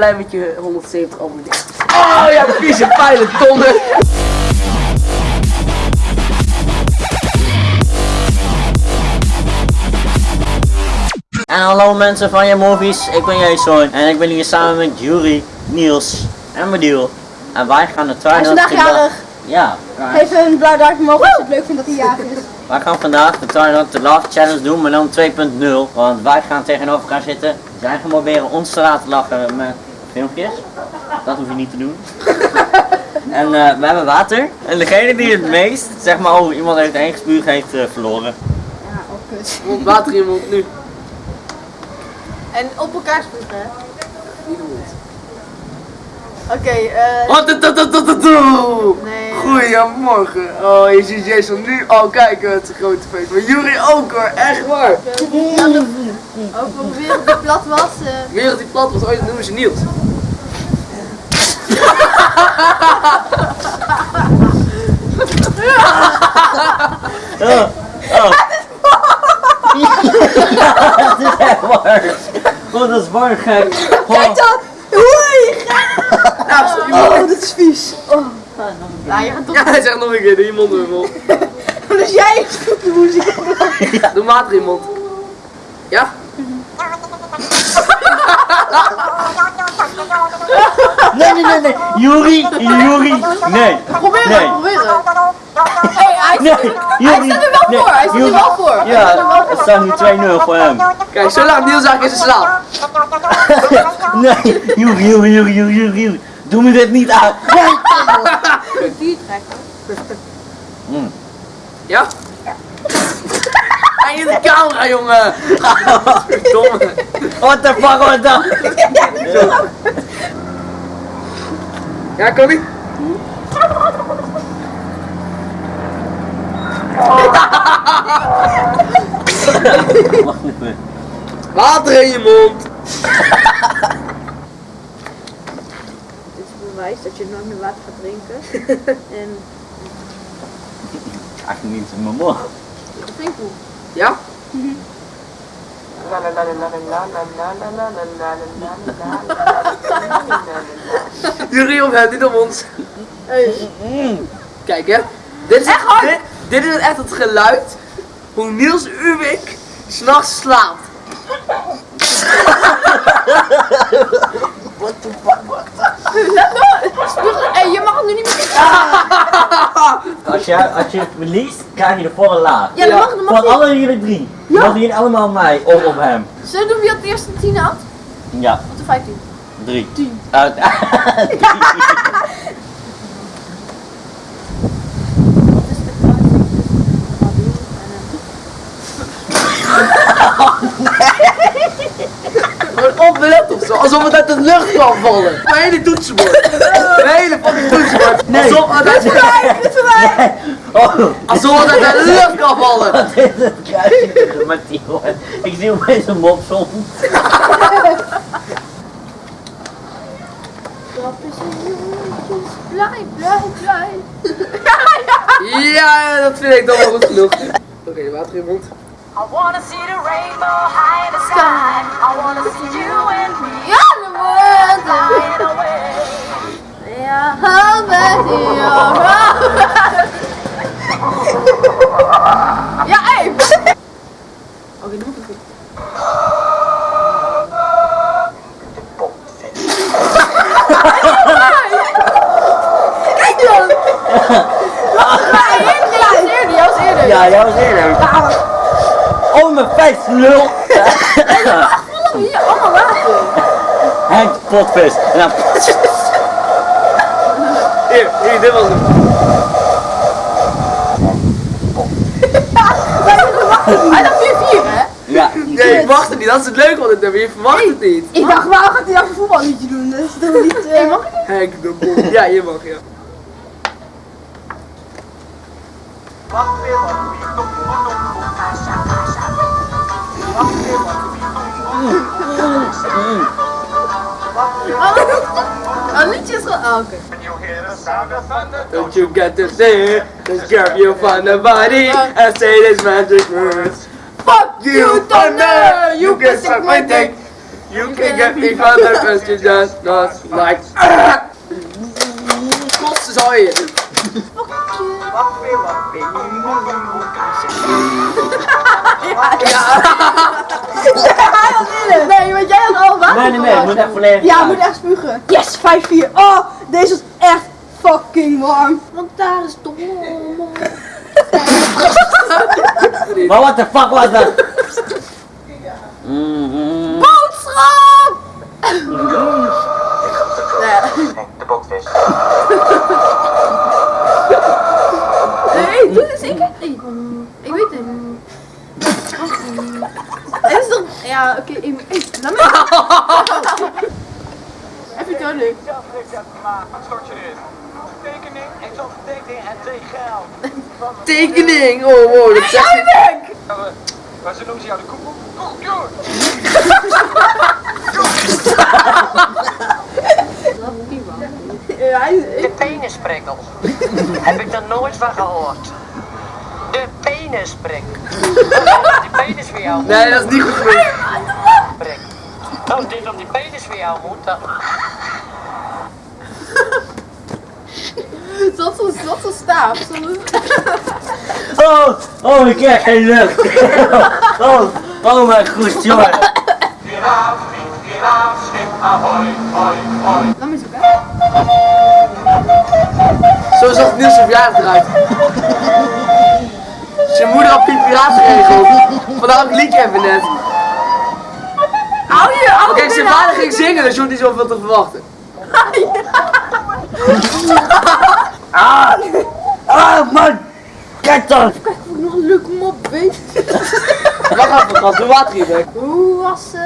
blij met je 170 abonnees. Oh ja, vieze pijlen, tonnen. En hallo mensen van je movies, ik ben Jason en ik ben hier samen met Jury, Niels en Madiel. En wij gaan de Hij is Twilight vandaag jarig. Ja, Geef een blauw duimpje omhoog als je het leuk vindt dat hij jarig is. wij gaan vandaag de Twilight The Love Challenge doen, maar dan 2.0. Want wij gaan tegenover elkaar zitten. Zij gaan proberen ons te laten lachen met filmpjes. Dat hoef je niet te doen. en eh, we hebben water. En degene die het meest, zeg maar over iemand heeft heen gespuugd, heeft eh, verloren. Ja, oh kut. Want water in mond nu. En op elkaar spugen, hè? Oké, eh... Wat het dat dat dat dat doe. Nee. Goedemorgen. Oh, je ziet Jason nu al kijken, het is een grote feest. Maar Jury ook hoor, echt waar. Over hoe wereld die plat was. eh, De wereld die plat was, ooit noemen ze Niels. Oh, oh. Het is echt waar. Oh, dat is waar gek. Kijk dan! Oei! Nou, Oh, dit is vies. Oh. Nou, je gaat toch... Ja, hij zegt nog een keer, doe je mond je mond. Dus jij doet de muziek. Doe water in je mond. Ja? Nee, nee, nee, nee. Yuri, Yuri. Nee. Probeer Nee. het, probeer het. Hey, hij Nee, staat er- hij Yuri. staat er wel nee, voor, hij staat er wel voor. Er Ja, het staat nu 2-0 voor hem. Kijk, zo laat Niels eigenlijk in zijn slaap. Nee, Yuri, Yuri, Yuri, Yuri, Yuri, Yuri. Doe me dit niet aan. Die trekken. Mm. Ja? Hij in de camera, jongen. Verdomme. What the fuck was dat? Ja, kom even. Water in je mond. Dit is bewijs dat je nooit meer water gaat drinken. en Eigenlijk niet in mijn mond. dat vind ik goed. Ja? Jury op het, niet op ons. Kijk hè. Dit is, Echt hard? dit, dit is echt het geluid hoe Niels Uwik s'nachts slaapt. Hé, je mag het nu niet meer Als je, als je verliest, krijg je de volle laag. Ja, dat mag, dat mag Van alle jullie drie. Ja. Mogen jullie allemaal mij of op hem? Zullen we doen wie het eerste 10 had? Ja, Of de 15? drie. Tien. Uit. Wat is de tussen Nabil en Gewoon opbelet of zo, alsof het uit de lucht kan vallen. Mijn hele toetsenbord. Toetsenbord. Nee. Alsof het uit, hem? Dit is voor mij! Oh, alsof het uit de lucht kan vallen. wat is het kruisje en... Ik zie opeens een mop soms. Dat is een jongetjes. Blij, blij, blij. Ja, dat vind ik dan wel goed genoeg. Oké, de water in je mond. I wanna see the rainbow high in the sky. I wanna see you and me Ja, de woorden. flying away. Ja, hou met die Ja, hé! Oké, doe het goed. Kijk dan! Ja, was eerder. Ja, jij was eerder. Oh, mijn vijf lul. Hier, allemaal water. Henk, potvis. En dan... Hier, hier, dit was hem. Hij dacht 4-4, hè? Ja, Nee, ik verwacht het niet. Dat is het leuke van dit nummer. Je verwacht het niet. Ik dacht, waarom gaat hij nou een voetballiedje doen? Dat is niet... eh, mag ik niet? Henk de Bol. Ja, je mag, ja. Oh, een liedje is gewoon... Oh, oké. Don't you get to say Just grab you from the body and say these magic words Fuck you, thunder! You can suck my dick! You can get me from the question just not like. Zal je. Nee, want jij had al water. Nee, nee, nee, ik moet echt volledig Ja, uit. moet echt spugen. Yes, 5-4. Oh, deze is echt fucking warm. Want daar is toch Maar what the fuck was dat? Mm, mm. Boodschap! Laat me... Even duidelijk. Stort je erin. Tekening, ik zal tekening en twee geld. Tekening! Oh, wow, dat zegt hij. Maar ze noemen ze jou de! Ja, hij- De penisprikkel. Heb ik er nooit van gehoord. De penisprikkel. Die penis voor jou Nee, dat is niet goed. Als dit op die penis voor jou moet, dan... Zat zo'n zat zo'n staaf. Oh, oh, ik krijg geen lucht. Oh, oh mijn goed, jongen. Laat me zoeken. Zo zag Niels zijn verjaardag eruit. Zijn moeder had Piet Piraat geregeld. Vandaar het liedje even net. Kijk, zijn vader ging zingen, dus je hoeft niet zoveel te verwachten. Ah, ah man. Kijk dan. Kijk, ik nog een leuke mop weet. Wacht even, gast, doe water hier. Hoe was, eh,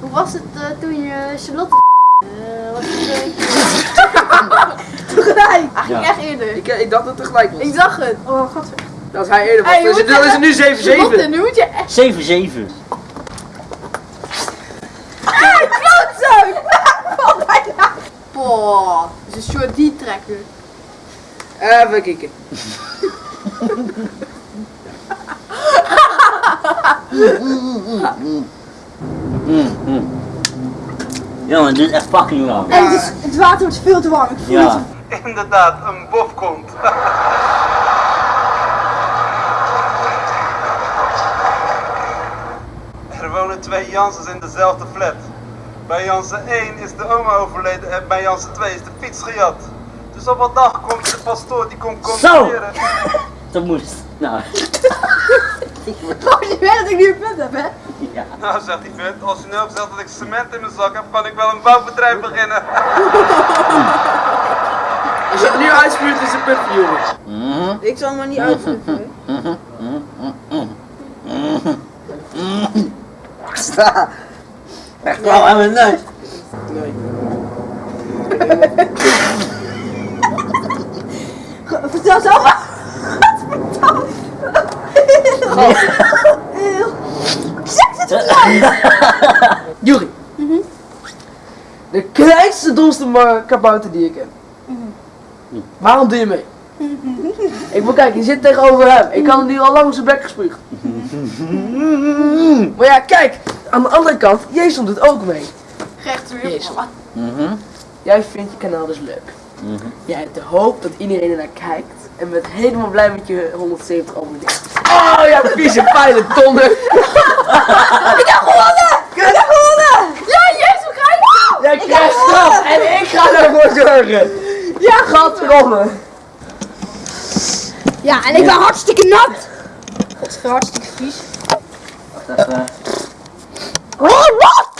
hoe was het eh, toen je Charlotte... eh was het... eh, Tegelijk. Hij ging Ja. echt eerder. Ik, ik dacht dat het tegelijk was. Ik zag het. Oh, god. Dat is hij eerder was. Hey, je dus dan is het nu Charlotte, 7-7. nu moet je echt... 7-7. Die trekker. Even kijken. Jongen, dit is echt fucking lang. En het, is, het water wordt veel te warm. Ik voel Ja. het. Inderdaad, een bofkont. er wonen twee Janssens in dezelfde flat. Bij Jansen 1 is de oma overleden en bij Jansen 2 is de fiets gejat. Dus op een dag komt de pastoor die komt controleren. Dat moest. Nou, Oh, je weet dat ik nu een punt heb, hè? ja. Nou, zegt die vent, als je nu ook zegt dat ik cement in mijn zak heb, kan ik wel een bouwbedrijf beginnen. Als je het nu uitspuurt, is het punt voor jongens. Ik zal hem maar niet. Sta. Echt wel aan mijn neus. Vertel zelf maar. Zeg het Juri. De kleinste, domste kabouter die ik heb. Waarom doe je mee? Ik moet kijken, je zit tegenover hem. Ik kan hem nu al lang op zijn bek gespuugd. Maar ja, kijk, aan de andere kant, Jason doet ook mee. Recht weer. Jezus. Mhm. Jij vindt je kanaal dus leuk. Mhm. Jij hebt de hoop dat iedereen er naar kijkt en bent helemaal blij met je 170 abonnees. Oh ja, vieze pijlen. Ik heb gewonnen! Ik heb gewonnen! Ja, Jezus, krijg Jij krijgt straf en ik ga ervoor zorgen. Ja, gadverdamme. Ja, en ik ben hartstikke nat. Het is hartstikke vies. Wacht even. Oh, wat?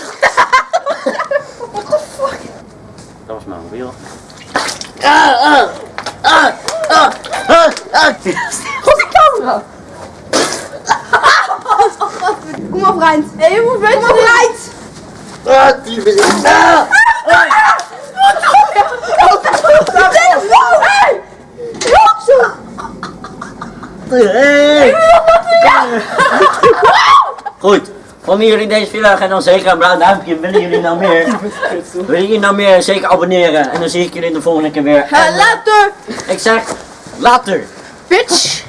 De camera. Kom op, Rijnt. Hé, je moet weten. Kom op, Rijnt. Ah, die ben ik. Ah. Telefoon! Hé! Rotzooi! Hey. Goed. Vonden jullie deze video en dan zeker een blauw duimpje. Willen jullie nou meer? Willen jullie nou meer? Zeker abonneren. En dan zie ik jullie de volgende keer weer. Later! Ik zeg, later. Bitch!